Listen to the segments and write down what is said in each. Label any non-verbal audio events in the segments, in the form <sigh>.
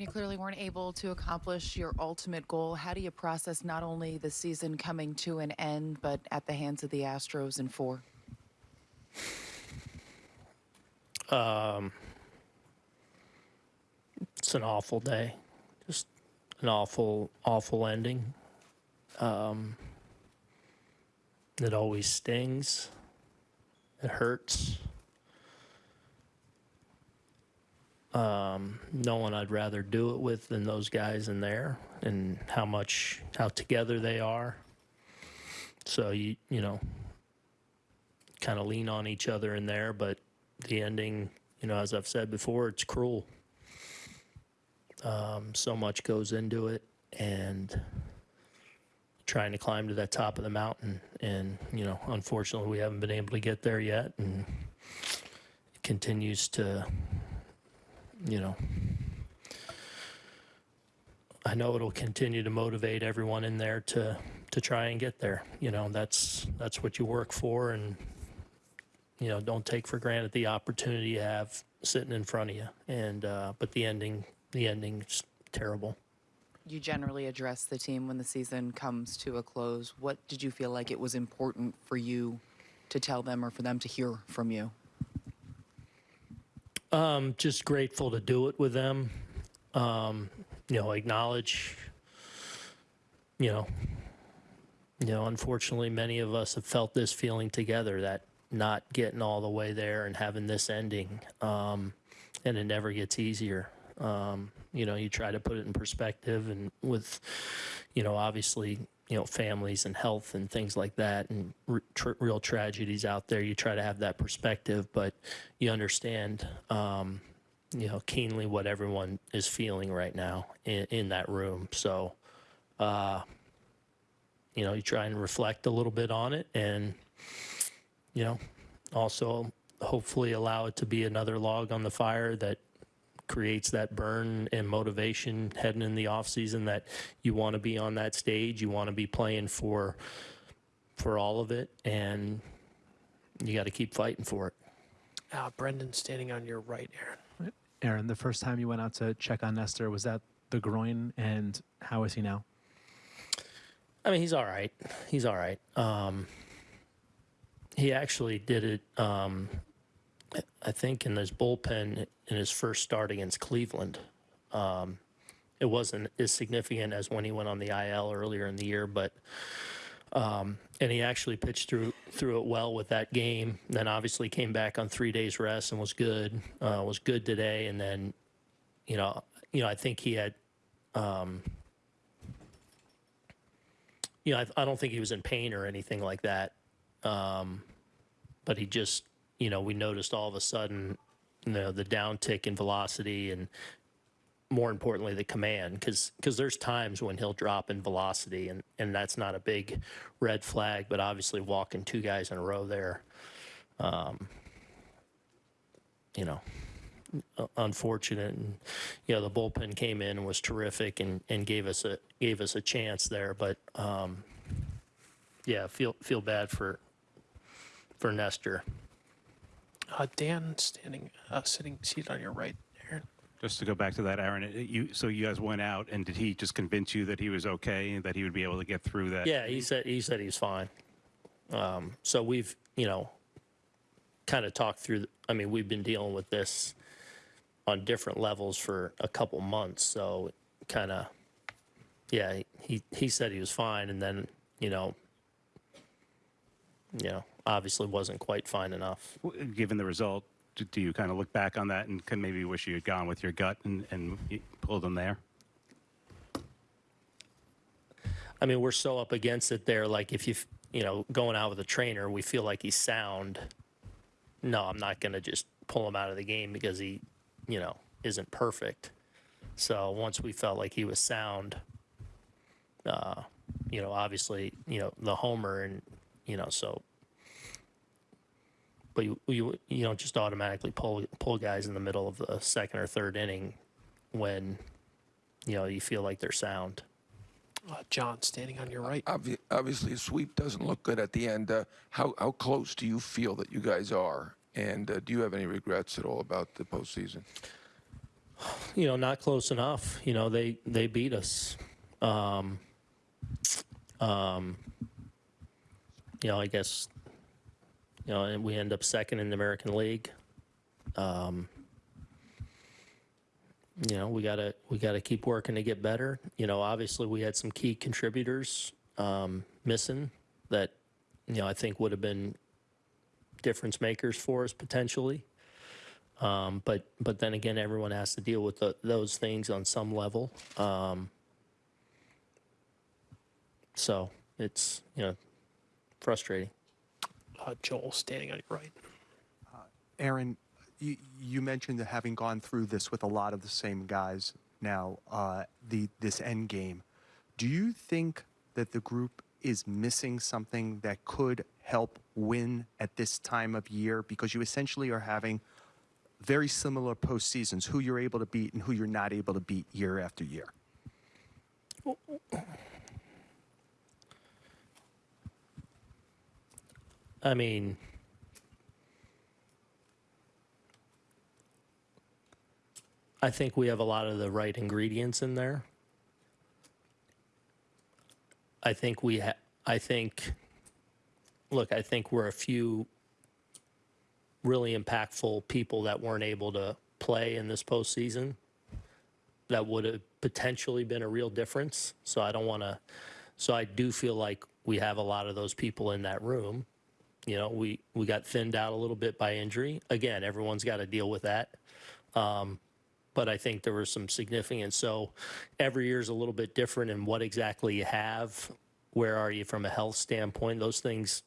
You clearly weren't able to accomplish your ultimate goal. How do you process not only the season coming to an end, but at the hands of the Astros in four? Um, It's an awful day, just an awful, awful ending. Um, it always stings. It hurts. Um, no one I'd rather do it with than those guys in there, and how much how together they are. So you you know, kind of lean on each other in there, but the ending, you know, as I've said before, it's cruel. Um, so much goes into it, and trying to climb to that top of the mountain, and you know, unfortunately, we haven't been able to get there yet, and it continues to, you know. I know it'll continue to motivate everyone in there to to try and get there. You know, that's that's what you work for, and you know, don't take for granted the opportunity you have sitting in front of you. And uh, but the ending, the ending's terrible. You generally address the team when the season comes to a close. What did you feel like it was important for you to tell them or for them to hear from you? I'm just grateful to do it with them. Um, you know, acknowledge. You know, you know. Unfortunately, many of us have felt this feeling together that not getting all the way there and having this ending, um, and it never gets easier. Um, you know, you try to put it in perspective, and with, you know, obviously, you know, families and health and things like that, and tr- real tragedies out there. You try to have that perspective, but you understand, um, you know, keenly what everyone is feeling right now in, in that room. So, uh, you know, you try and reflect a little bit on it, and you know, also hopefully allow it to be another log on the fire that creates that burn and motivation heading in the off season that you want to be on that stage you want to be playing for for all of it and you got to keep fighting for it Uh, Brendan standing on your right, Aaron. Aaron, the first time you went out to check on Nestor, was that the groin? And how is he now? i mean he's all right he's all right um he actually did it um i think in his bullpen in his first start against cleveland um it wasn't as significant as when he went on the IL earlier in the year, but um, and he actually pitched through through it well with that game. Then obviously came back on three days rest and was good. Uh, was good today, and then you know you know I think he had. Um, you know, I, I don't think he was in pain or anything like that, um, but he just, you know, we noticed all of a sudden, you know, the downtick in velocity and more importantly the command because because there's times when he'll drop in velocity and and that's not a big red flag but obviously walking two guys in a row there um you know unfortunate. And you know the bullpen came in and was terrific and and gave us a gave us a chance there but um yeah feel feel bad for for Nestor Uh, Dan standing, uh, sitting, seated on your right, Aaron. Just to go back to that, Aaron, it- you, so you guys went out and did he just convince you that he was okay and that he would be able to get through that? Yeah, he said he said he's fine. Um, so we've you know kind of talked through. I mean, we've been dealing with this on different levels for a couple months. So kind of yeah, he he said he was fine, and then you know you know obviously wasn't quite fine enough. Given the result, do- you kind of look back on that and can maybe wish you had gone with your gut and, and pulled him there? I mean, we're so up against it there. Like if you, you know, going out with a trainer, we feel like he's sound. No, I'm not going to just pull him out of the game because he, you know, isn't perfect. So once we felt like he was sound, uh, you know, obviously, you know, the homer and, you know, so. But you, you, you don't just automatically pull pull guys in the middle of the second or third inning when, you know, you feel like they're sound. Uh, John standing on your right. Obvi- Obviously, a sweep doesn't look good at the end. Uh, how, how close do you feel that you guys are? And uh, do you have any regrets at all about the postseason? you know, not close enough. You know, they they beat us. Um, um, you know, I guess, you know, and we end up second in the American League. Um, you know, we gotta we gotta keep working to get better. You know, obviously we had some key contributors um, missing that, you know, I think would have been difference makers for us potentially. Um, but but then again, everyone has to deal with the, those things on some level. Um, so it's you know frustrating. Uh, Joel, standing on your right. Aaron, you, you mentioned that having gone through this with a lot of the same guys now, uh, the this end game. Do you think that the group is missing something that could help win at this time of year? Because you essentially are having very similar postseasons, who you're able to beat and who you're not able to beat year after year. I mean, I think we have a lot of the right ingredients in there. I think we ha- I think look, I think we're a few really impactful people that weren't able to play in this postseason that would have potentially been a real difference. So I don't want to so I do feel like we have a lot of those people in that room. You know, we we got thinned out a little bit by injury. Again, everyone's got to deal with that. Um, but I think there was some significance. So every year is a little bit different in what exactly you have. Where are you from a health standpoint? Those things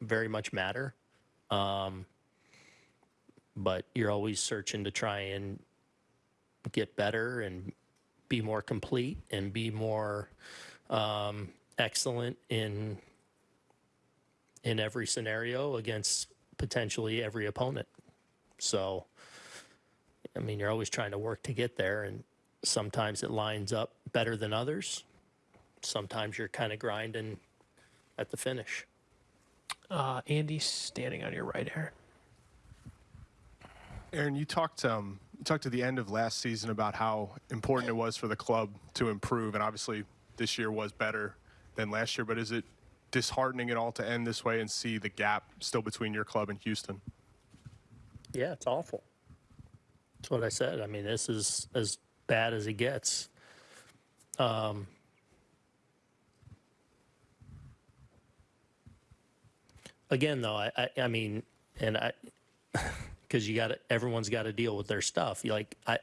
very much matter. Um, but you're always searching to try and get better and be more complete and be more um, excellent in in every scenario against potentially every opponent. So, I mean, you're always trying to work to get there, and sometimes it lines up better than others. Sometimes you're kind of grinding at the finish. Uh, Andy, standing on your right, Aaron. Aaron, you talked um, you talked at the end of last season about how important it was for the club to improve, and obviously this year was better than last year. But is it disheartening at all to end this way and see the gap still between your club and Houston? Yeah, it's awful. That's what I said. I mean, this is as bad as it gets. Um, again, though, I, I, I mean, and I, <laughs> because you got everyone's got to deal with their stuff. Like, I,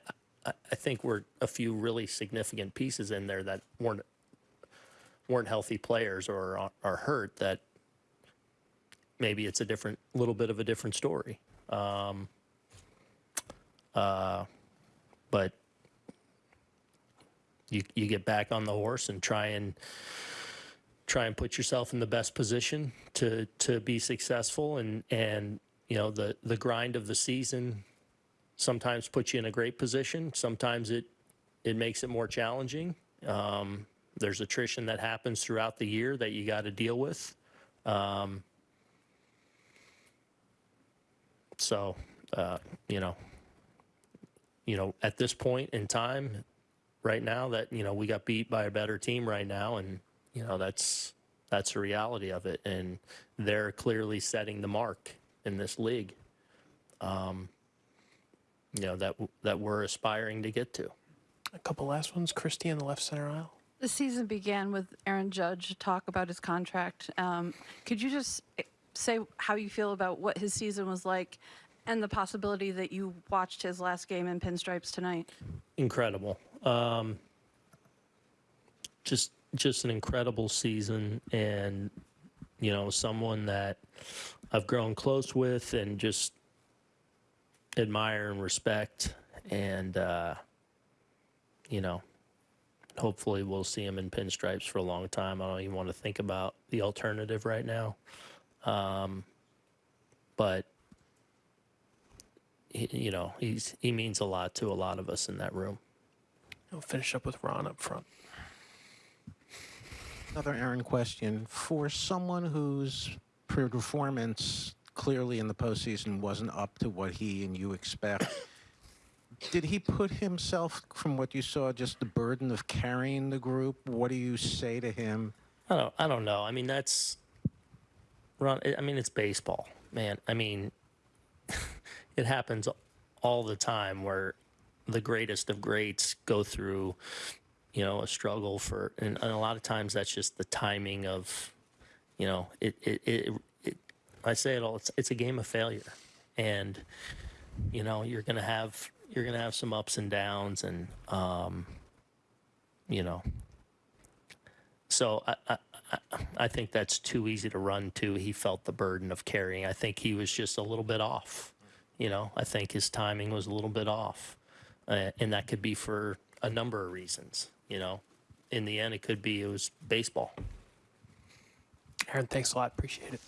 I, I think we're a few really significant pieces in there that weren't weren't healthy players or are, hurt. That maybe it's a different, little bit of a different story. Um, uh, but you you get back on the horse and try and try and put yourself in the best position to to be successful and and you know the the grind of the season sometimes puts you in a great position sometimes it it makes it more challenging um, there's attrition that happens throughout the year that you got to deal with um, so uh, you know you know at this point in time right now that you know we got beat by a better team right now and you know that's that's the reality of it and they're clearly setting the mark in this league um, you know that that we're aspiring to get to A couple last ones. Christie in the left center aisle. The season began with Aaron Judge talk about his contract. Um, could you just eh, say how you feel about what his season was like and the possibility that you watched his last game in pinstripes tonight? incredible um, just just an incredible season and you know someone that I've grown close with and just admire and respect and uh, you know hopefully we'll see him in pinstripes for a long time. I don't even want to think about the alternative right now. Um, but he, you know, he's he means a lot to a lot of us in that room. We'll finish up with Ron up front. Another Aaron question. For someone whose pre performance clearly in the postseason wasn't up to what he and you expect, did he put himself, from what you saw, just the burden of carrying the group? What do you say to him? I don't. I don't know. I mean, that's. Ron. I mean, it's baseball, man. I mean, <laughs> it happens all the time where the greatest of greats go through, you know, a struggle for, and, and a lot of times that's just the timing of, you know, it. It. It. it I say it all. It's, it's a game of failure, and you know you're gonna have you're gonna have some ups and downs, and um, you know, so I, I, I- I think that's too easy to run to. He felt the burden of carrying. I think he was just a little bit off. You know, I think his timing was a little bit off. Uh, and that could be for a number of reasons. You know, in the end, it could be it was baseball. Aaron, thanks a lot. Appreciate it.